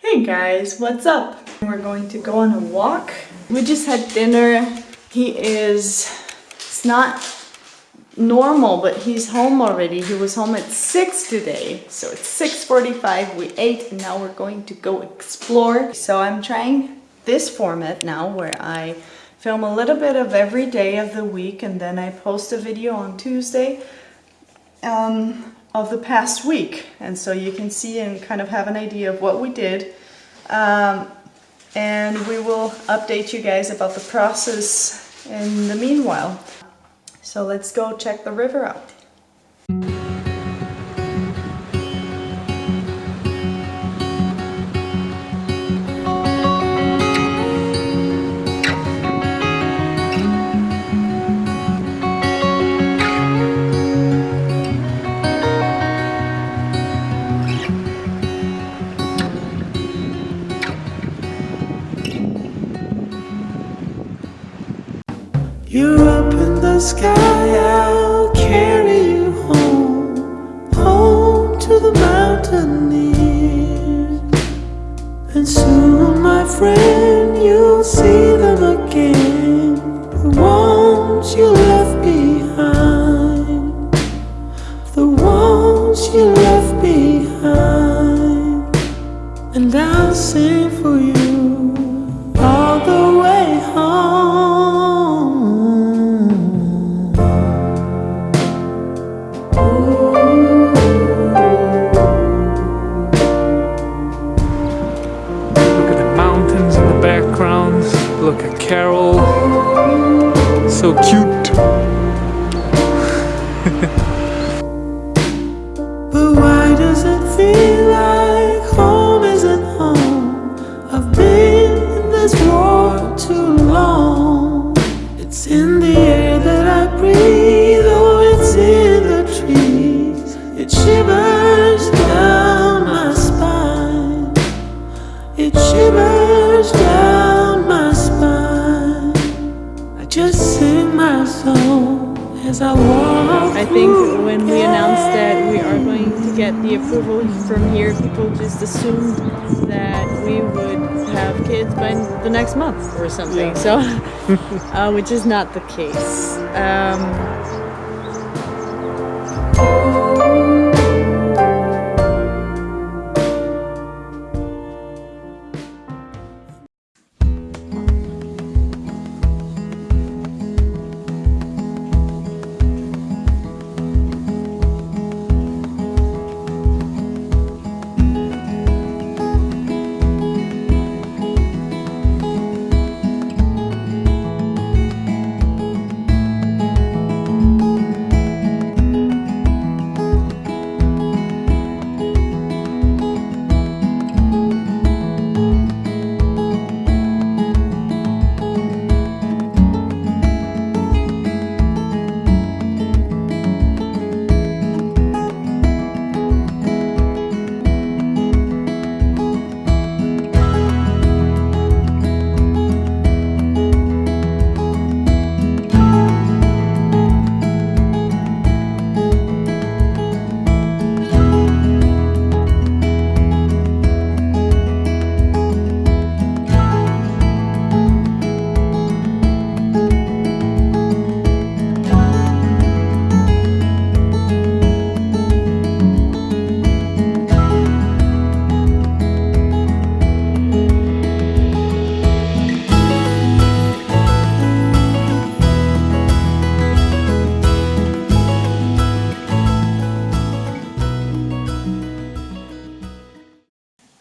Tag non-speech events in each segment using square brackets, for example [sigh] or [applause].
Hey guys, what's up? We're going to go on a walk. We just had dinner. He is, it's not normal, but he's home already. He was home at 6 today. So it's 6.45, we ate, and now we're going to go explore. So I'm trying this format now where I film a little bit of every day of the week and then I post a video on Tuesday um, of the past week. And so you can see and kind of have an idea of what we did. Um, and we will update you guys about the process in the meanwhile. So let's go check the river out. Why does it feel like home isn't home? I've been in this war too long. It's in the air that I breathe, oh, it's in the trees. It shivers down my spine. It shivers down my spine. I just sing my song as I walk. I think when we announced that get the approval from here, people just assumed that we would have kids by the next month or something. So, [laughs] uh, which is not the case. Um,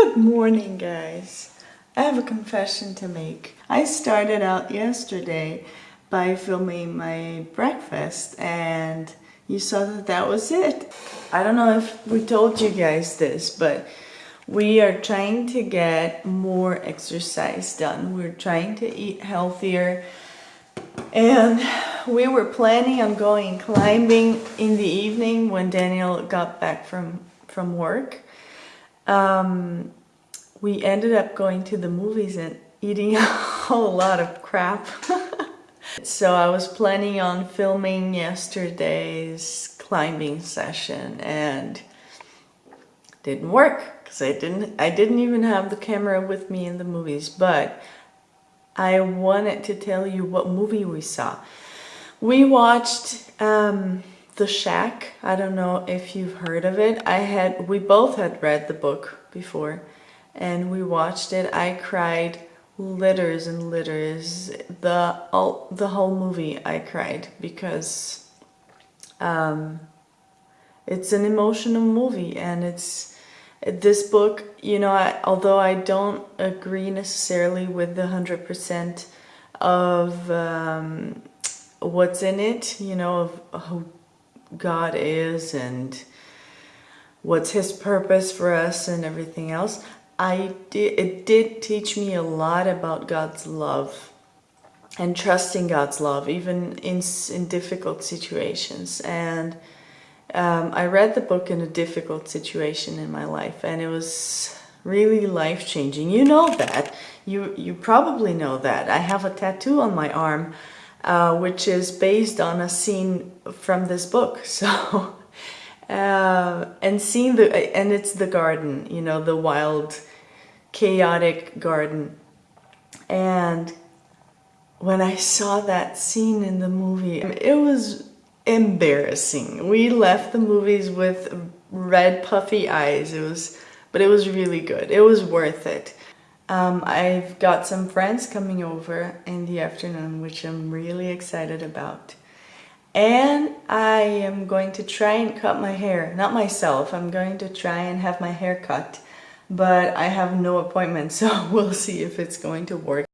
Good morning, guys. I have a confession to make. I started out yesterday by filming my breakfast and you saw that that was it. I don't know if we told you guys this, but we are trying to get more exercise done. We're trying to eat healthier and we were planning on going climbing in the evening when Daniel got back from, from work um, we ended up going to the movies and eating [laughs] a whole lot of crap. [laughs] so I was planning on filming yesterday's climbing session and didn't work because I didn't I didn't even have the camera with me in the movies, but I wanted to tell you what movie we saw. We watched um, The Shack. I don't know if you've heard of it. I had we both had read the book before and we watched it. I cried litters and litters. The all, the whole movie I cried because um, it's an emotional movie and it's this book you know I, although I don't agree necessarily with the hundred percent of um, what's in it you know of who God is and what's his purpose for us and everything else I did it did teach me a lot about God's love and trusting God's love even in in difficult situations and um, I read the book in a difficult situation in my life and it was really life-changing. You know that. You, you probably know that. I have a tattoo on my arm uh, which is based on a scene from this book. [laughs] So, uh, and seeing the, and it's the garden, you know, the wild, chaotic garden. And when I saw that scene in the movie, it was embarrassing. We left the movies with red puffy eyes. It was, but it was really good. It was worth it. Um, I've got some friends coming over in the afternoon, which I'm really excited about. And I am going to try and cut my hair. Not myself, I'm going to try and have my hair cut. But I have no appointment, [laughs] so we'll see if it's going to work.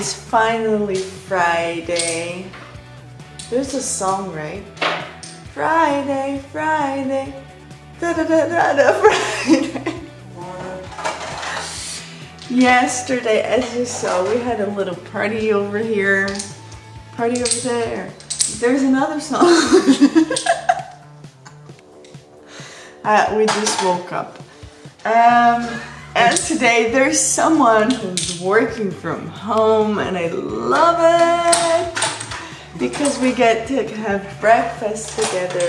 Is finally Friday. There's a song, right? Friday, Friday, da da da da da, [laughs] Friday. Yesterday, as you saw, we had a little party over here, party over there. There's another song. [laughs] uh, we just woke up. Um, and today there's someone who's working from home and I love it because we get to have breakfast together.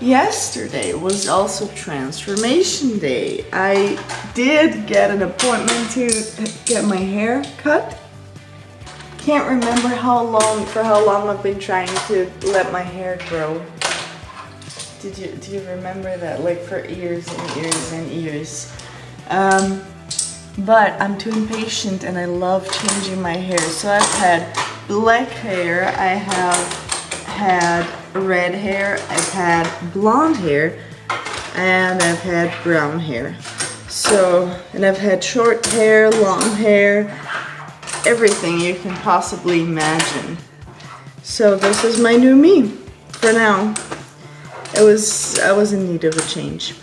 Yesterday was also transformation day. I did get an appointment to get my hair cut. Can't remember how long, for how long I've been trying to let my hair grow. Did you, do you remember that? Like for years and years and years. Um, but I'm too impatient and I love changing my hair. So I've had black hair, I have had red hair, I've had blonde hair, and I've had brown hair. So, and I've had short hair, long hair, everything you can possibly imagine. So this is my new me for now. It was, I was in need of a change.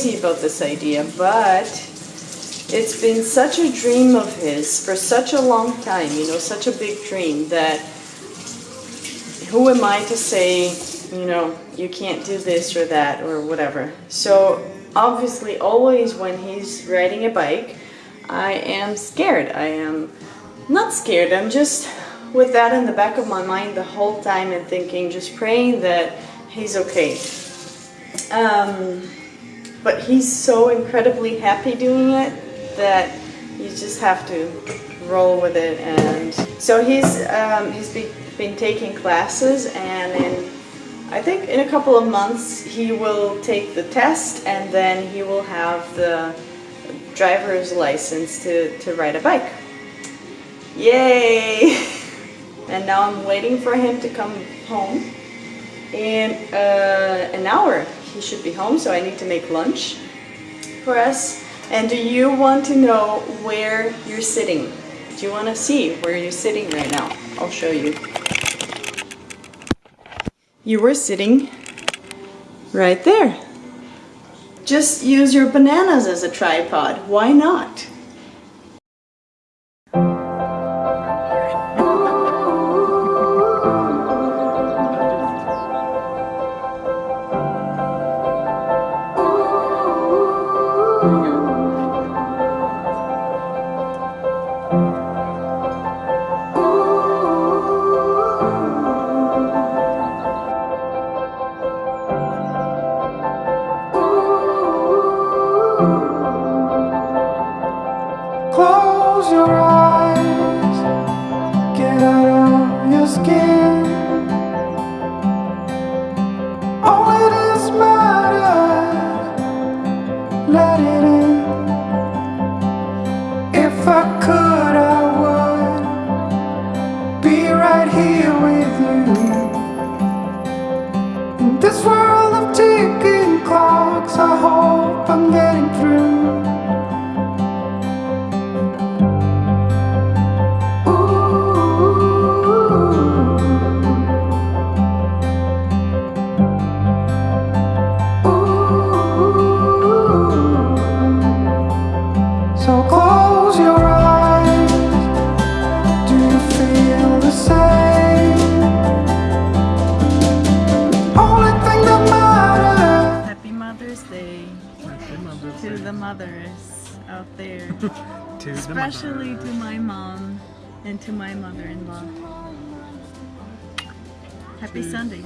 Crazy about this idea, but it's been such a dream of his for such a long time, you know, such a big dream that who am I to say, you know, you can't do this or that or whatever. So obviously always when he's riding a bike, I am scared. I am not scared, I'm just with that in the back of my mind the whole time and thinking, just praying that he's okay. Um, but he's so incredibly happy doing it that you just have to roll with it and so he's um, he's be, been taking classes and in I think in a couple of months he will take the test and then he will have the driver's license to, to ride a bike. Yay! [laughs] And now I'm waiting for him to come home in uh, an hour. He should be home, so I need to make lunch for us. And do you want to know where you're sitting? Do you want to see where you're sitting right now? I'll show you. You were sitting right there. Just use your bananas as a tripod. Why not? I could, I Especially to my mom and to my mother-in-law. Happy Sunday.